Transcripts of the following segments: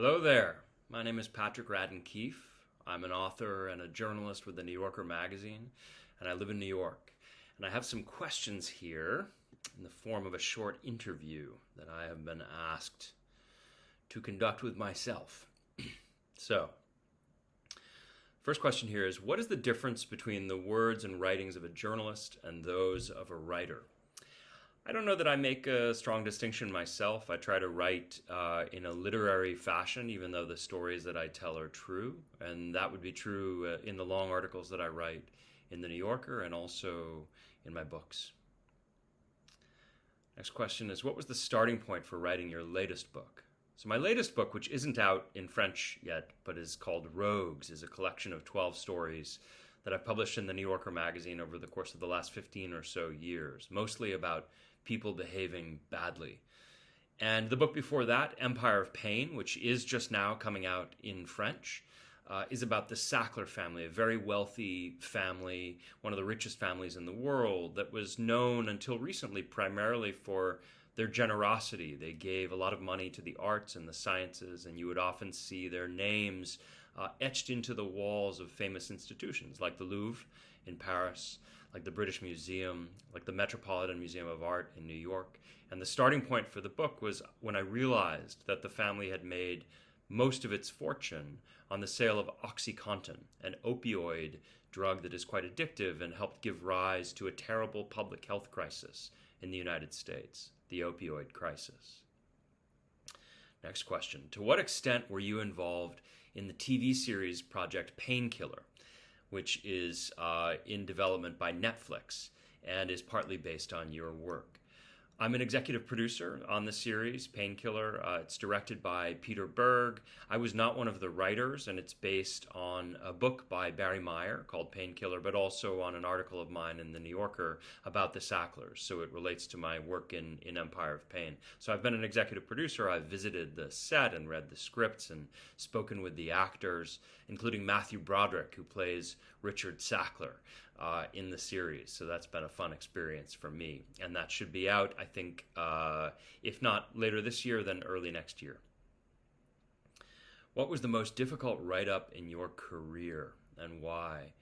Hello there. My name is Patrick Radden Keefe. I'm an author and a journalist with the New Yorker magazine, and I live in New York. And I have some questions here in the form of a short interview that I have been asked to conduct with myself. so, first question here is What is the difference between the words and writings of a journalist and those of a writer? I don't know that I make a strong distinction myself. I try to write uh, in a literary fashion, even though the stories that I tell are true. And that would be true uh, in the long articles that I write in The New Yorker and also in my books. Next question is What was the starting point for writing your latest book? So, my latest book, which isn't out in French yet, but is called Rogues, is a collection of 12 stories that I've published in the New Yorker magazine over the course of the last 15 or so years, mostly about people behaving badly. And the book before that, Empire of Pain, which is just now coming out in French, uh, is about the Sackler family, a very wealthy family, one of the richest families in the world, that was known until recently primarily for their generosity. They gave a lot of money to the arts and the sciences, and you would often see their names uh, etched into the walls of famous institutions like the Louvre in Paris, like the British Museum, like the Metropolitan Museum of Art in New York. And the starting point for the book was when I realized that the family had made most of its fortune on the sale of OxyContin, an opioid drug that is quite addictive and helped give rise to a terrible public health crisis in the United States, the opioid crisis. Next question To what extent were you involved in the TV series Project Painkiller? which is uh, in development by Netflix and is partly based on your work. I'm an executive producer on the series Painkiller. Uh, it's directed by Peter Berg. I was not one of the writers, and it's based on a book by Barry Meier called Painkiller, but also on an article of mine in the New Yorker about the Sacklers. So it relates to my work in, in Empire of Pain. So I've been an executive producer. I've visited the set and read the scripts and spoken with the actors, including Matthew Broderick, who plays Richard Sackler uh, in the series. So that's been a fun experience for me. And that should be out, I think, uh, if not later this year, then early next year. What was the most difficult write up in your career and why?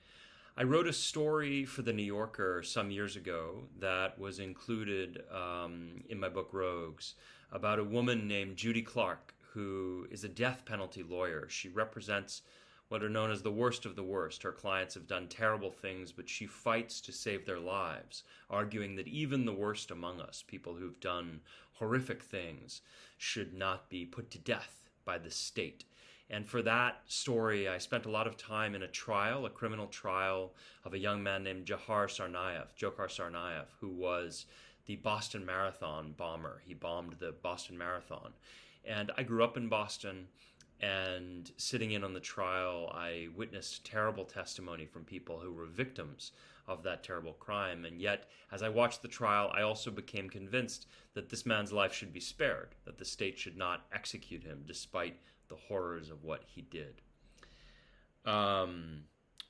I wrote a story for The New Yorker some years ago that was included um, in my book Rogues about a woman named Judy Clarke who is a death penalty lawyer. She represents what are known as the worst of the worst. Her clients have done terrible things, but she fights to save their lives, arguing that even the worst among us, people who've done horrific things, should not be put to death by the state. And for that story, I spent a lot of time in a trial, a criminal trial of a young man named Jahar Tsarnaev, Dzhokhar Tsarnaev, who was the Boston Marathon bomber. He bombed the Boston Marathon. And I grew up in Boston. And sitting in on the trial, I witnessed terrible testimony from people who were victims of that terrible crime. And yet, as I watched the trial, I also became convinced that this man's life should be spared, that the state should not execute him despite the horrors of what he did. Um,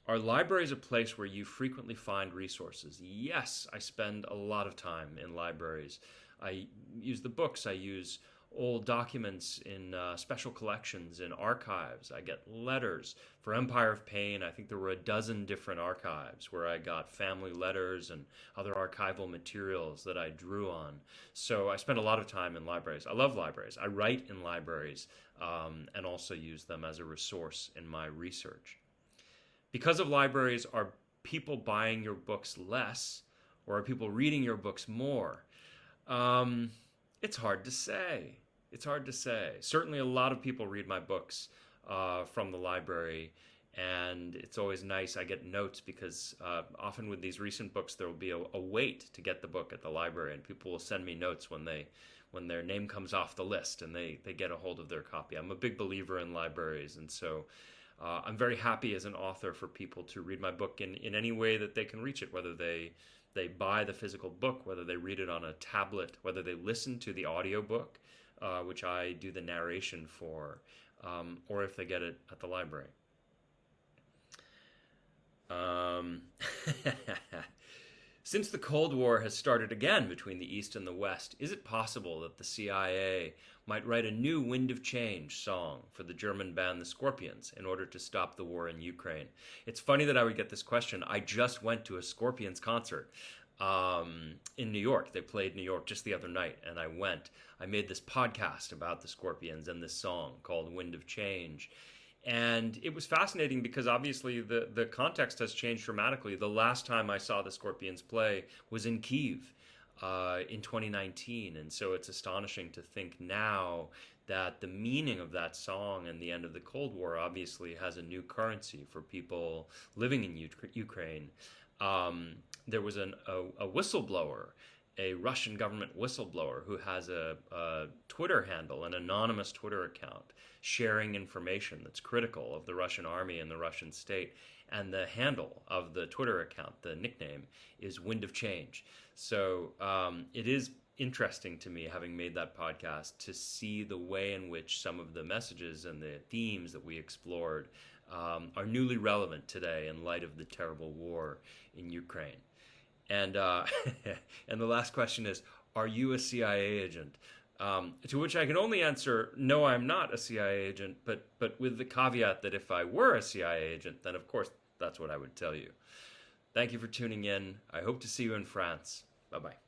are libraries a place where you frequently find resources? Yes, I spend a lot of time in libraries. I use the books, I use old documents in uh, special collections in archives. I get letters for Empire of Pain. I think there were a dozen different archives where I got family letters and other archival materials that I drew on. So I spent a lot of time in libraries. I love libraries. I write in libraries um, and also use them as a resource in my research. Because of libraries, are people buying your books less or are people reading your books more? Um, it's hard to say. It's hard to say. Certainly, a lot of people read my books uh, from the library, and it's always nice. I get notes because uh, often with these recent books, there will be a, a, wait to get the book at the library, and people will send me notes when they when their name comes off the list and they they get a hold of their copy. I'm a big believer in libraries, and so. Uh, I'm very happy as an author for people to read my book in, in any way that they can reach it, whether they they buy the physical book, whether they read it on a tablet, whether they listen to the audiobook, uh, which I do the narration for, um, or if they get it at the library. Um, Since the Cold War has started again between the East and the West, is it possible that the CIA might write a new Wind of Change song for the German band The Scorpions in order to stop the war in Ukraine? It's funny that I would get this question. I just went to a Scorpions concert um, in New York. They played New York just the other night, and I went. I made this podcast about the Scorpions and this song called Wind of Change and it was fascinating because obviously the the context has changed dramatically. The last time I saw the Scorpions play was in Kiev uh, in 2019, and so it's astonishing to think now that the meaning of that song and the end of the Cold War obviously has a new currency for people living in U- Ukraine. Um, there was an, a, a whistleblower a Russian government whistleblower who has a, a, Twitter handle, an anonymous Twitter account, sharing information that's critical of the Russian army and the Russian state. And the handle of the Twitter account, the nickname, is Wind of Change. So um, it is interesting to me, having made that podcast, to see the way in which some of the messages and the themes that we explored um, are newly relevant today in light of the terrible war in Ukraine. And uh, and the last question is, are you a CIA agent? Um, to which I can only answer, no, I'm not a CIA agent, but but with the caveat that if I were a CIA agent, then of course that's what I would tell you. Thank you for tuning in. I hope to see you in France. Bye bye.